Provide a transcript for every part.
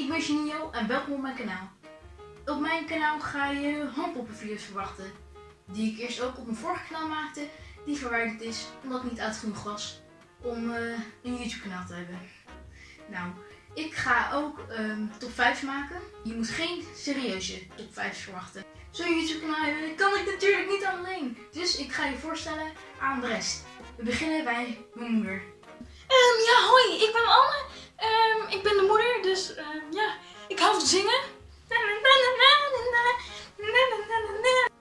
ik ben Janino en welkom op mijn kanaal. Op mijn kanaal ga je handpoppenvideo's verwachten. Die ik eerst ook op mijn vorige kanaal maakte, die verwijderd is omdat ik niet oud was om eh, een YouTube kanaal te hebben. Nou, ik ga ook ehm, top 5 maken. Je moet geen serieuze top 5 verwachten. Zo'n YouTube kanaal hebben kan ik natuurlijk niet alleen. Dus ik ga je voorstellen aan de rest. We beginnen bij mijn moeder. Ehm, ja, hoi, ik zingen.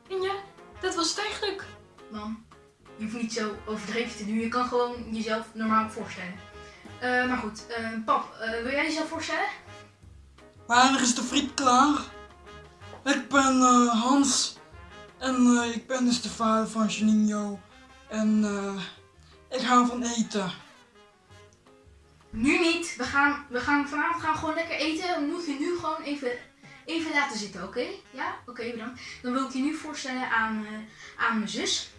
En ja, dat was het eigenlijk. Mam, je hoeft niet zo overdreven te doen. Je kan gewoon jezelf normaal voorstellen. Eh, maar goed, eh, pap, eh, wil jij jezelf voorstellen? Wanneer is de friet klaar? Ik ben eh, Hans en eh, ik ben dus de vader van Janino en eh, ik hou van eten. Nu niet. We gaan, we gaan vanavond gaan gewoon lekker eten. Dan moet je nu gewoon even, even laten zitten, oké? Ja? Oké, bedankt. Dan wil ik je nu voorstellen aan, eh, aan mijn zus.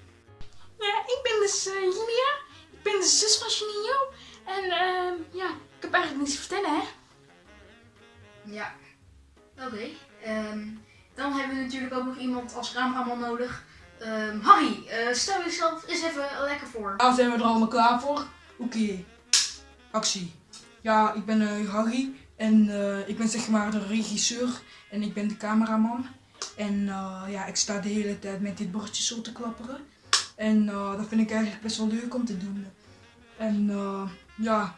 Ja, ik ben dus eh, Julia. Ik ben de zus van Janino. En ehm, ja, ik heb eigenlijk niets te vertellen, hè. Ja. Oké. ehm, dan hebben we natuurlijk ook nog iemand als cameraman nodig. Ehm, Harry, eh, stel jezelf eens even lekker voor. Nou zijn we er allemaal klaar voor? Oké, actie. Ja, ik ben eh, Harry en eh, ik ben zeg maar de regisseur en ik ben de cameraman. En eh, ja, ik sta de hele tijd met dit bordje zo te klapperen. En dat vind ik eigenlijk best wel leuk om te doen. En ja,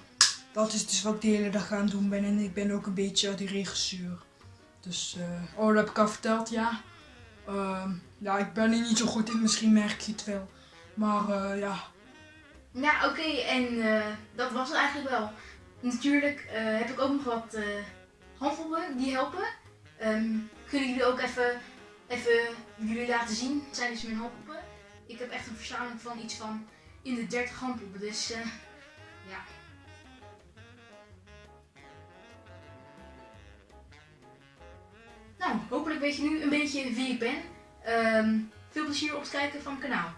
dat is dus wat ik de hele dag aan doen ben. En ik ben ook een beetje de regisseur. Dus, oh, dat heb ik al verteld, ja. Ehm, ja, ik ben er niet zo goed in, misschien merk je het wel. Maar ja, Ja, oké, en eh, dat was het eigenlijk wel. Natuurlijk eh, heb ik ook nog wat handpoppen die helpen. Ehm, kunnen jullie ook even, even jullie laten zien? Dat zijn dus mijn handpoppen. Ik heb echt een verzameling van iets van in de 30 handpoppen, dus ja. Nou, hopelijk weet je nu een beetje wie ik ben. Ehm, veel plezier op het kijken van mijn kanaal.